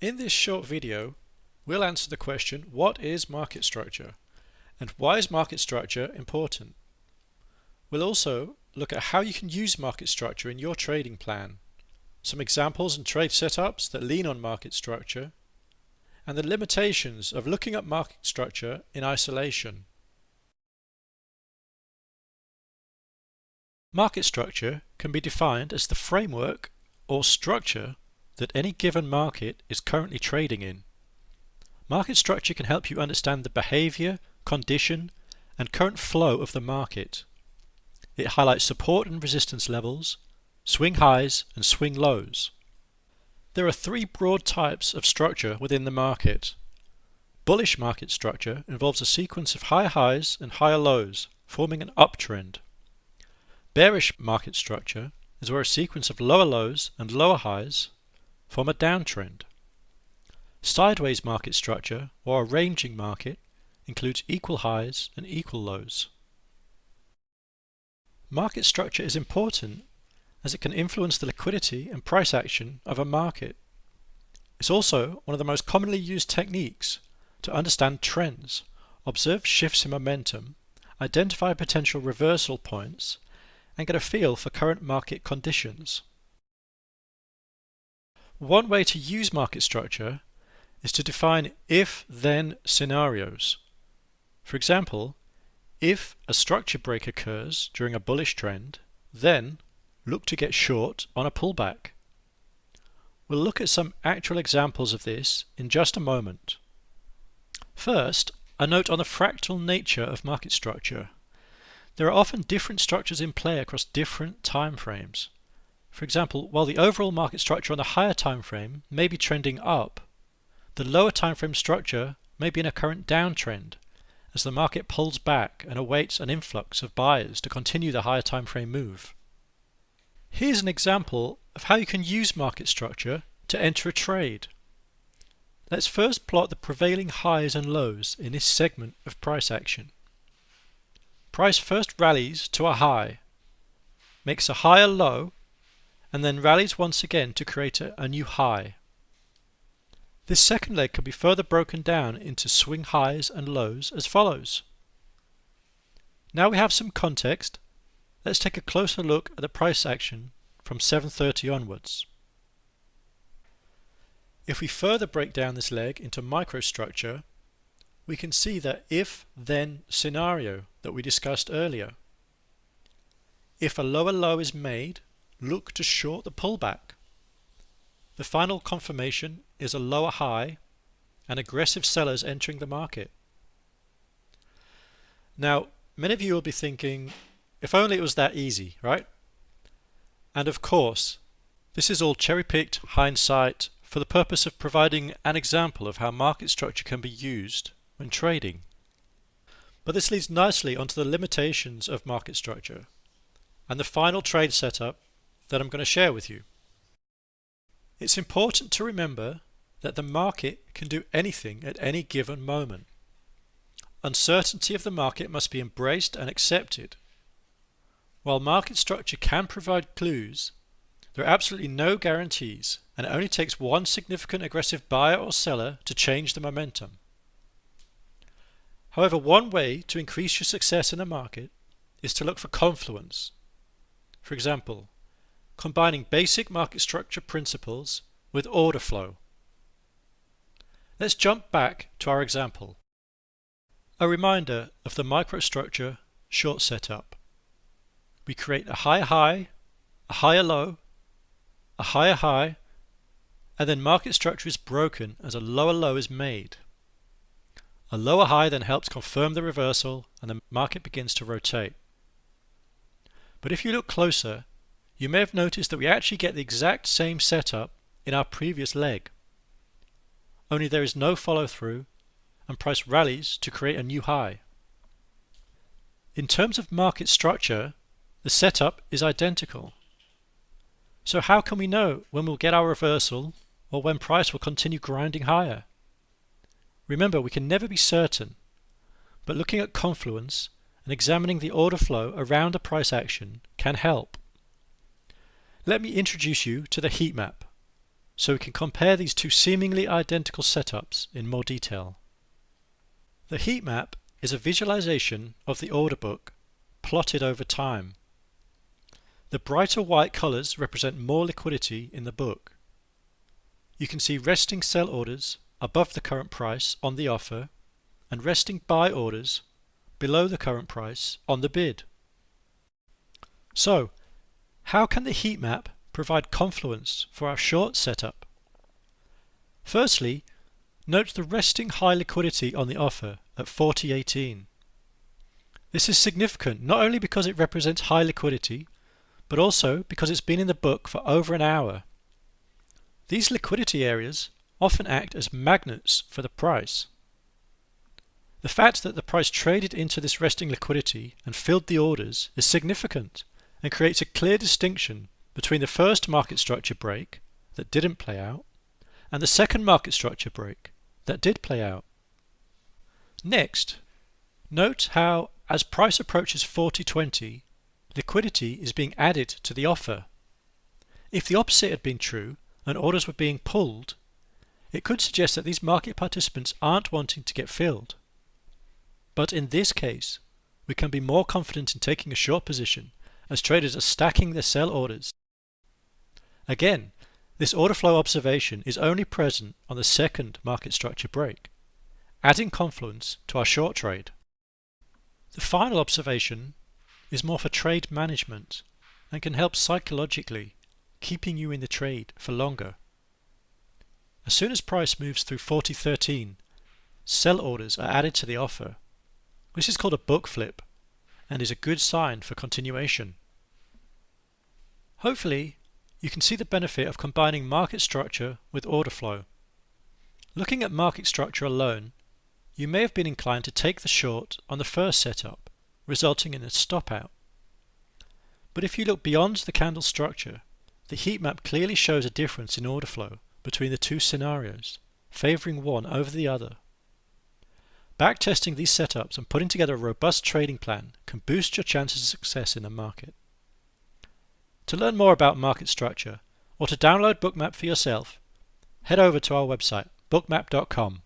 In this short video, we'll answer the question, what is market structure? And why is market structure important? We'll also look at how you can use market structure in your trading plan, some examples and trade setups that lean on market structure, and the limitations of looking at market structure in isolation. Market structure can be defined as the framework or structure that any given market is currently trading in. Market structure can help you understand the behavior, condition, and current flow of the market. It highlights support and resistance levels, swing highs and swing lows. There are three broad types of structure within the market. Bullish market structure involves a sequence of higher highs and higher lows, forming an uptrend. Bearish market structure is where a sequence of lower lows and lower highs from a downtrend. Sideways market structure, or a ranging market, includes equal highs and equal lows. Market structure is important as it can influence the liquidity and price action of a market. It's also one of the most commonly used techniques to understand trends, observe shifts in momentum, identify potential reversal points, and get a feel for current market conditions. One way to use market structure is to define if-then scenarios. For example, if a structure break occurs during a bullish trend, then look to get short on a pullback. We'll look at some actual examples of this in just a moment. First, a note on the fractal nature of market structure. There are often different structures in play across different time frames. For example, while the overall market structure on the higher time frame may be trending up, the lower time frame structure may be in a current downtrend as the market pulls back and awaits an influx of buyers to continue the higher time frame move. Here's an example of how you can use market structure to enter a trade. Let's first plot the prevailing highs and lows in this segment of price action. Price first rallies to a high, makes a higher low and then rallies once again to create a, a new high. This second leg can be further broken down into swing highs and lows as follows. Now we have some context, let's take a closer look at the price action from 7.30 onwards. If we further break down this leg into microstructure, we can see the if-then scenario that we discussed earlier. If a lower low is made, look to short the pullback. The final confirmation is a lower high and aggressive sellers entering the market. Now, many of you will be thinking, if only it was that easy, right? And of course, this is all cherry-picked hindsight for the purpose of providing an example of how market structure can be used when trading. But this leads nicely onto the limitations of market structure and the final trade setup that I'm going to share with you. It's important to remember that the market can do anything at any given moment. Uncertainty of the market must be embraced and accepted. While market structure can provide clues, there are absolutely no guarantees and it only takes one significant aggressive buyer or seller to change the momentum. However, one way to increase your success in a market is to look for confluence. For example, combining basic market structure principles with order flow. Let's jump back to our example. A reminder of the microstructure short setup. We create a higher high, a higher low, a higher high, and then market structure is broken as a lower low is made. A lower high then helps confirm the reversal and the market begins to rotate. But if you look closer, you may have noticed that we actually get the exact same setup in our previous leg. Only there is no follow through and price rallies to create a new high. In terms of market structure, the setup is identical. So how can we know when we'll get our reversal or when price will continue grinding higher? Remember, we can never be certain, but looking at confluence and examining the order flow around a price action can help. Let me introduce you to the heat map. so we can compare these two seemingly identical setups in more detail. The heat map is a visualization of the order book plotted over time. The brighter white colors represent more liquidity in the book. You can see resting sell orders above the current price on the offer and resting buy orders below the current price on the bid. So, how can the heat map provide confluence for our short setup? Firstly, note the resting high liquidity on the offer at 4018. This is significant not only because it represents high liquidity, but also because it's been in the book for over an hour. These liquidity areas often act as magnets for the price. The fact that the price traded into this resting liquidity and filled the orders is significant and creates a clear distinction between the first market structure break that didn't play out and the second market structure break that did play out. Next, note how as price approaches 4020, liquidity is being added to the offer. If the opposite had been true and orders were being pulled, it could suggest that these market participants aren't wanting to get filled. But in this case, we can be more confident in taking a short position as traders are stacking their sell orders. Again, this order flow observation is only present on the second market structure break, adding confluence to our short trade. The final observation is more for trade management and can help psychologically, keeping you in the trade for longer. As soon as price moves through 4013, sell orders are added to the offer. This is called a book flip and is a good sign for continuation. Hopefully, you can see the benefit of combining market structure with order flow. Looking at market structure alone, you may have been inclined to take the short on the first setup, resulting in a stop out. But if you look beyond the candle structure, the heat map clearly shows a difference in order flow between the two scenarios, favoring one over the other. Backtesting these setups and putting together a robust trading plan can boost your chances of success in the market. To learn more about market structure or to download Bookmap for yourself, head over to our website bookmap.com.